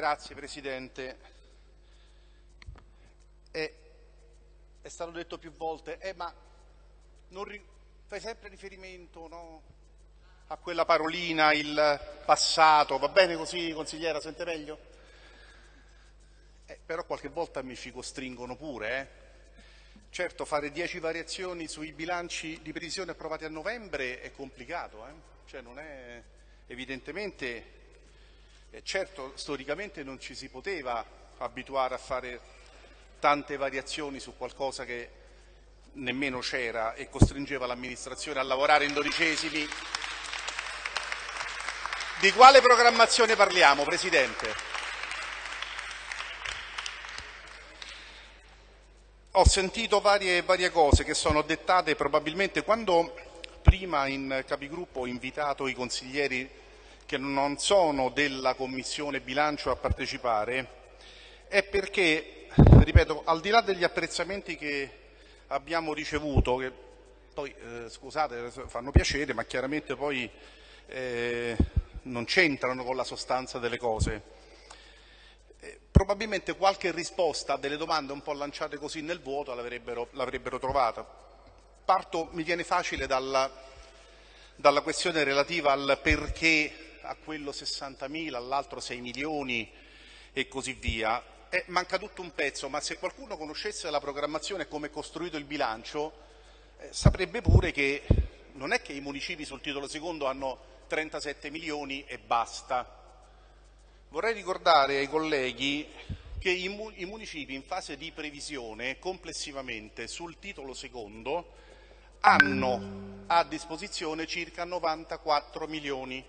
Grazie Presidente. È, è, stato detto più volte, eh, ma fai sempre riferimento no, a quella parolina, il passato, va bene così consigliera, sente meglio? Eh, però qualche volta mi ci costringono pure. Eh. Certo, fare 10 variazioni sui bilanci di previsione approvati a novembre è complicato, eh? cioè non è evidentemente eh, certo, storicamente non ci si poteva abituare a fare tante variazioni su qualcosa che nemmeno c'era e costringeva l'amministrazione a lavorare in dodicesimi. Di quale programmazione parliamo, Presidente? Ho sentito varie, varie cose che sono dettate probabilmente quando prima in capigruppo ho invitato i consiglieri che non sono della Commissione bilancio a partecipare è perché, ripeto, al di là degli apprezzamenti che abbiamo ricevuto, che poi eh, scusate fanno piacere, ma chiaramente poi eh, non c'entrano con la sostanza delle cose. Eh, probabilmente qualche risposta a delle domande un po' lanciate così nel vuoto l'avrebbero trovata. Parto, mi viene facile dalla, dalla questione relativa al perché a quello 60.000, all'altro 6 milioni e così via. Eh, manca tutto un pezzo, ma se qualcuno conoscesse la programmazione e come è costruito il bilancio, eh, saprebbe pure che non è che i municipi sul titolo secondo hanno 37 milioni e basta. Vorrei ricordare ai colleghi che i, mu i municipi in fase di previsione complessivamente sul titolo secondo hanno a disposizione circa 94 milioni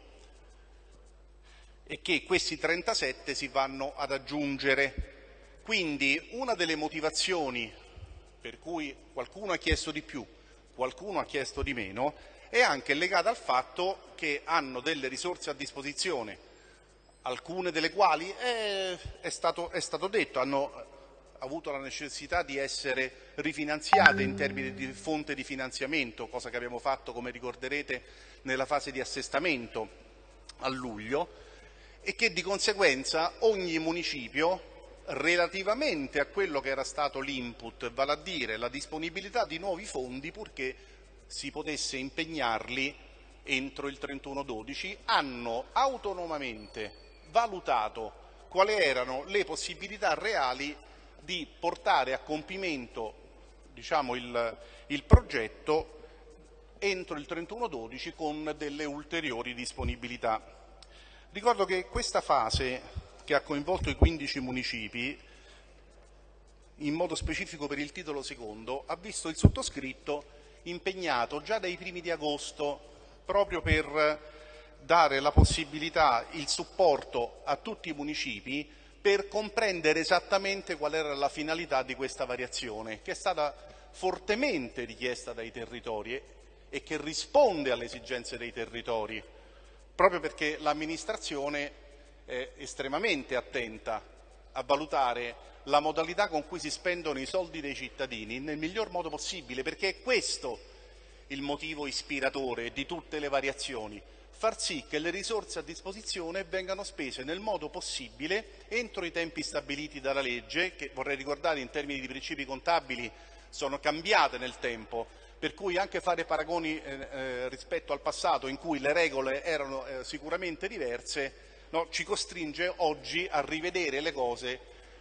e che questi 37 si vanno ad aggiungere. Quindi una delle motivazioni per cui qualcuno ha chiesto di più, qualcuno ha chiesto di meno, è anche legata al fatto che hanno delle risorse a disposizione, alcune delle quali è, è, stato, è stato detto, hanno avuto la necessità di essere rifinanziate in termini di fonte di finanziamento, cosa che abbiamo fatto, come ricorderete, nella fase di assestamento a luglio, e che di conseguenza ogni municipio relativamente a quello che era stato l'input, vale a dire la disponibilità di nuovi fondi purché si potesse impegnarli entro il 31-12, hanno autonomamente valutato quali erano le possibilità reali di portare a compimento diciamo, il, il progetto entro il 31-12 con delle ulteriori disponibilità. Ricordo che questa fase, che ha coinvolto i 15 municipi, in modo specifico per il titolo secondo, ha visto il sottoscritto impegnato già dai primi di agosto proprio per dare la possibilità, il supporto a tutti i municipi per comprendere esattamente qual era la finalità di questa variazione, che è stata fortemente richiesta dai territori e che risponde alle esigenze dei territori proprio perché l'amministrazione è estremamente attenta a valutare la modalità con cui si spendono i soldi dei cittadini nel miglior modo possibile, perché è questo il motivo ispiratore di tutte le variazioni, far sì che le risorse a disposizione vengano spese nel modo possibile entro i tempi stabiliti dalla legge, che vorrei ricordare in termini di principi contabili sono cambiate nel tempo, per cui anche fare paragoni eh, eh, rispetto al passato in cui le regole erano eh, sicuramente diverse no, ci costringe oggi a rivedere le cose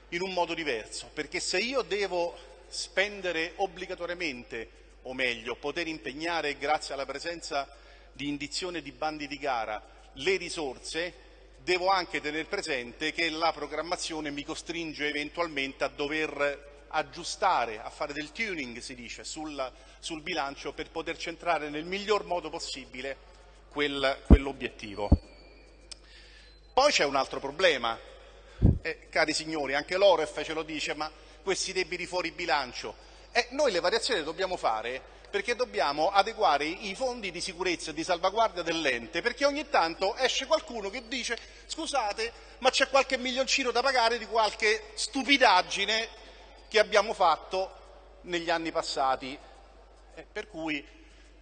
in un modo diverso, perché se io devo spendere obbligatoriamente, o meglio, poter impegnare grazie alla presenza di indizione di bandi di gara le risorse, devo anche tenere presente che la programmazione mi costringe eventualmente a dover aggiustare, a fare del tuning, si dice, sul, sul bilancio per poter centrare nel miglior modo possibile quel, quell'obiettivo. Poi c'è un altro problema, eh, cari signori, anche l'Oref ce lo dice, ma questi debiti fuori bilancio. Eh, noi le variazioni le dobbiamo fare perché dobbiamo adeguare i fondi di sicurezza e di salvaguardia dell'ente, perché ogni tanto esce qualcuno che dice scusate, ma c'è qualche milioncino da pagare di qualche stupidaggine che abbiamo fatto negli anni passati, eh, per cui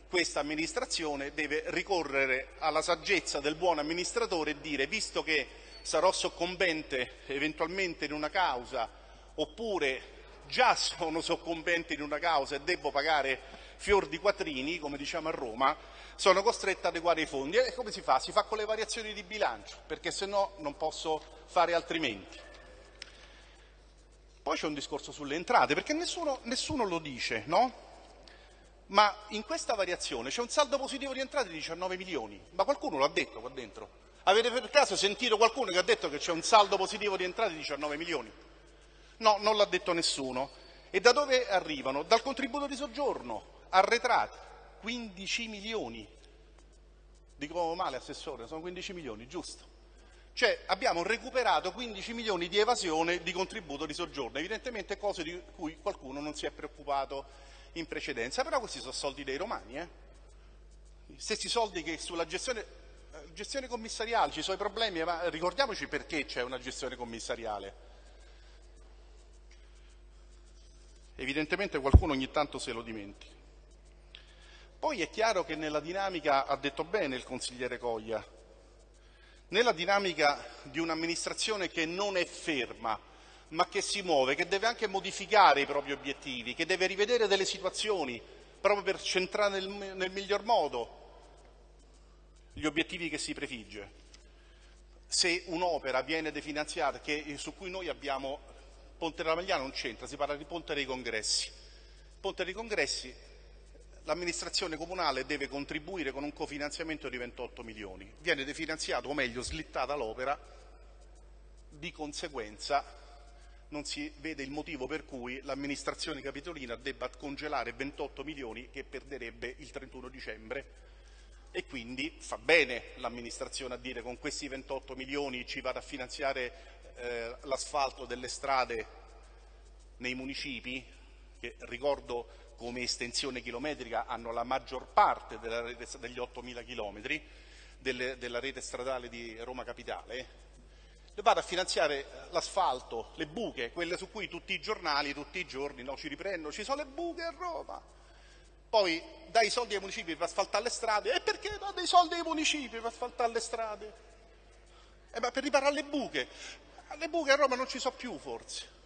questa amministrazione deve ricorrere alla saggezza del buon amministratore e dire, visto che sarò soccombente eventualmente in una causa oppure già sono soccombente in una causa e devo pagare fior di quattrini, come diciamo a Roma, sono costretto ad adeguare i fondi. E come si fa? Si fa con le variazioni di bilancio, perché se no non posso fare altrimenti. Poi c'è un discorso sulle entrate, perché nessuno, nessuno lo dice, no? Ma in questa variazione c'è un saldo positivo di entrate di 19 milioni. Ma qualcuno l'ha detto qua dentro? Avete per caso sentito qualcuno che ha detto che c'è un saldo positivo di entrate di 19 milioni? No, non l'ha detto nessuno. E da dove arrivano? Dal contributo di soggiorno, arretrati, 15 milioni. Dico male, Assessore, sono 15 milioni, giusto? Cioè abbiamo recuperato 15 milioni di evasione di contributo di soggiorno, evidentemente cose di cui qualcuno non si è preoccupato in precedenza, però questi sono soldi dei romani, eh? stessi soldi che sulla gestione, eh, gestione commissariale ci sono i problemi, ma ricordiamoci perché c'è una gestione commissariale. Evidentemente qualcuno ogni tanto se lo dimentica. Poi è chiaro che nella dinamica, ha detto bene il consigliere Coglia, nella dinamica di un'amministrazione che non è ferma, ma che si muove, che deve anche modificare i propri obiettivi, che deve rivedere delle situazioni proprio per centrare nel, nel miglior modo gli obiettivi che si prefigge. Se un'opera viene definanziata, che, su cui noi abbiamo Ponte della Magliana non c'entra, si parla di Ponte dei Congressi. Ponte dei Congressi, l'amministrazione comunale deve contribuire con un cofinanziamento di 28 milioni. Viene definanziato, o meglio slittata l'opera, di conseguenza non si vede il motivo per cui l'amministrazione capitolina debba congelare 28 milioni che perderebbe il 31 dicembre e quindi fa bene l'amministrazione a dire con questi 28 milioni ci vado a finanziare eh, l'asfalto delle strade nei municipi, che ricordo come estensione chilometrica hanno la maggior parte rete, degli 8.000 chilometri della rete stradale di Roma Capitale, vado a finanziare l'asfalto, le buche, quelle su cui tutti i giornali, tutti i giorni no, ci riprendono, ci sono le buche a Roma. Poi dai i soldi ai municipi per asfaltare le strade, e perché do dei soldi ai municipi per asfaltare le strade? Eh, ma per riparare le buche. Le buche a Roma non ci sono più forse.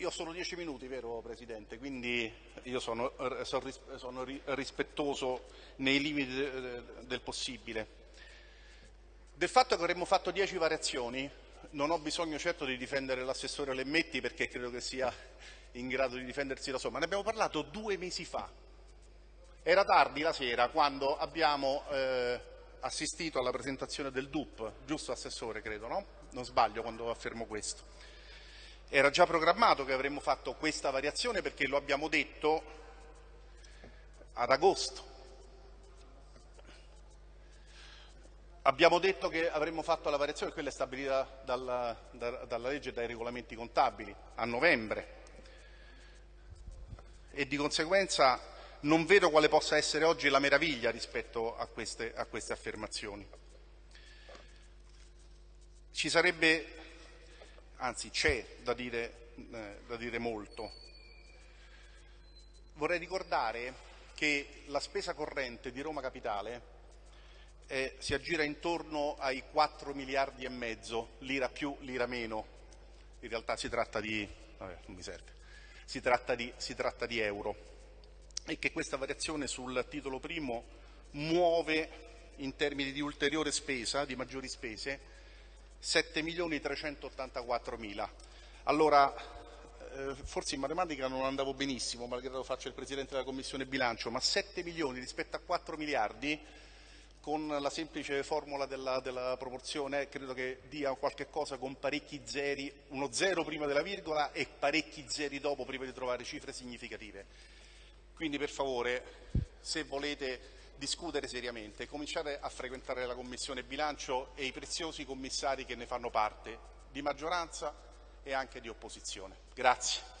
Io sono dieci minuti, vero Presidente? Quindi io sono, sono rispettoso nei limiti del possibile. Del fatto che avremmo fatto dieci variazioni non ho bisogno certo di difendere l'assessore Lemmetti perché credo che sia in grado di difendersi da solo, ma ne abbiamo parlato due mesi fa. Era tardi la sera quando abbiamo eh, assistito alla presentazione del DUP, giusto Assessore credo, no? Non sbaglio quando affermo questo. Era già programmato che avremmo fatto questa variazione perché lo abbiamo detto ad agosto. Abbiamo detto che avremmo fatto la variazione, quella è stabilita dalla, da, dalla legge e dai regolamenti contabili, a novembre e di conseguenza non vedo quale possa essere oggi la meraviglia rispetto a queste, a queste affermazioni. Ci sarebbe, anzi c'è da eh, da dire molto. Vorrei ricordare che la spesa corrente di Roma Capitale eh, si aggira intorno ai 4 miliardi e mezzo, lira più, lira meno. In realtà si tratta di... Vabbè, si tratta di, si tratta di euro e che questa variazione sul titolo primo muove in termini di ulteriore spesa, di maggiori spese, 7 milioni 384 mila. Allora, eh, forse in matematica non andavo benissimo, malgrado faccia il Presidente della Commissione bilancio, ma 7 milioni rispetto a 4 miliardi con la semplice formula della, della, proporzione credo che dia qualche cosa con parecchi zeri, uno zero prima della virgola e parecchi zeri dopo prima di trovare cifre significative. Quindi per favore, se volete discutere seriamente, cominciate a frequentare la Commissione bilancio e i preziosi commissari che ne fanno parte, di maggioranza e anche di opposizione. Grazie.